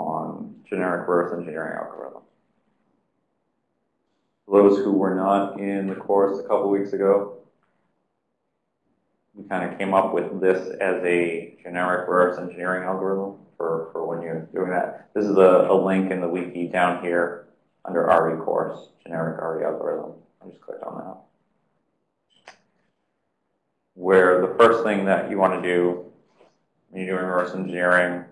on generic reverse engineering algorithm. Those who were not in the course a couple weeks ago, we kind of came up with this as a generic reverse engineering algorithm for, for when you're doing that. This is a, a link in the wiki down here under RE course, generic RE algorithm. I just clicked on that. Where the first thing that you want to do when you're doing reverse engineering,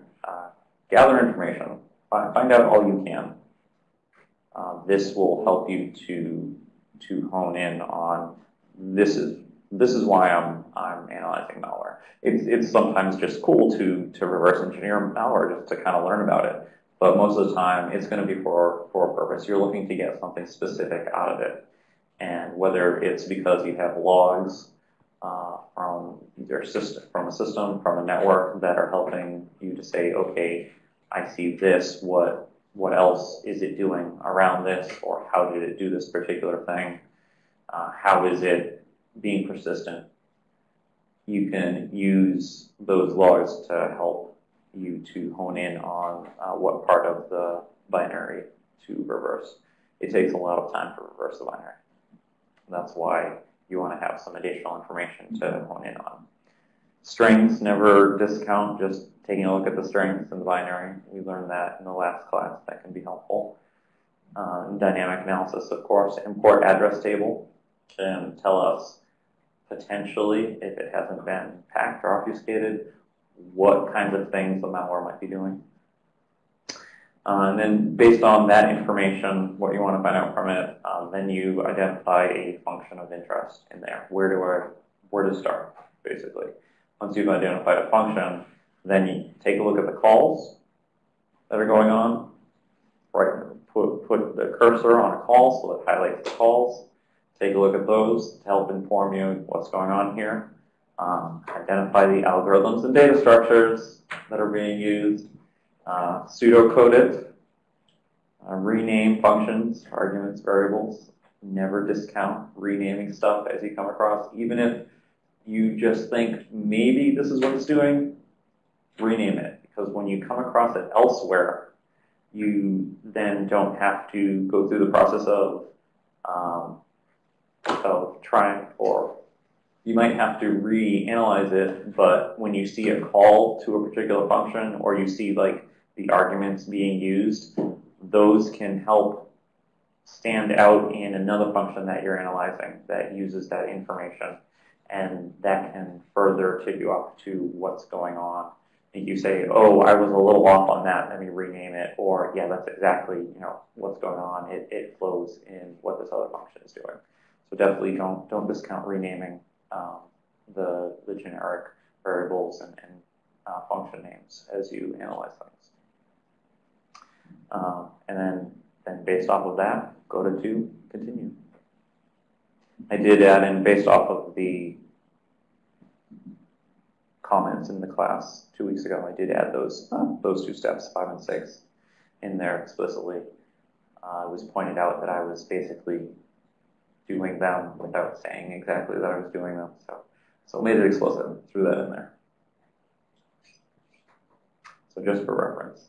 gather information. Find, out all you can. Uh, this will help you to to hone in on this is this is why I'm I'm analyzing malware. It's it's sometimes just cool to to reverse engineer malware just to kind of learn about it. But most of the time, it's going to be for for a purpose. You're looking to get something specific out of it, and whether it's because you have logs uh, from either system from a system from a network that are helping you to say, okay, I see this. What what else is it doing around this, or how did it do this particular thing? Uh, how is it being persistent, you can use those logs to help you to hone in on uh, what part of the binary to reverse. It takes a lot of time to reverse the binary. That's why you want to have some additional information to hone in on. Strings never discount, just taking a look at the strings in the binary. We learned that in the last class. That can be helpful. Um, dynamic analysis, of course. Import address table can tell us potentially, if it hasn't been packed or obfuscated, what kinds of things the malware might be doing. Uh, and then based on that information, what you want to find out from it, um, then you identify a function of interest in there. Where do I, where to start, basically. Once you've identified a function, then you take a look at the calls that are going on. Right, put, put the cursor on a call so it highlights the calls take a look at those to help inform you what's going on here. Um, identify the algorithms and data structures that are being used, uh, pseudocode it, uh, rename functions, arguments, variables. Never discount renaming stuff as you come across, even if you just think maybe this is what it's doing, rename it. Because when you come across it elsewhere, you then don't have to go through the process of um, of trying, or you might have to reanalyze it, but when you see a call to a particular function or you see like the arguments being used, those can help stand out in another function that you're analyzing that uses that information. And that can further tip you up to what's going on. You say, oh, I was a little off on that, let me rename it. Or, yeah, that's exactly you know what's going on. It, it flows in what this other function is doing. So definitely don't don't discount renaming um, the the generic variables and, and uh, function names as you analyze things. Um, and then then based off of that, go to two, continue. I did add in based off of the comments in the class two weeks ago. I did add those uh, those two steps, five and six, in there explicitly. Uh, it was pointed out that I was basically doing them without saying exactly that I was doing them. So, so made it explicit, threw that in there. So just for reference.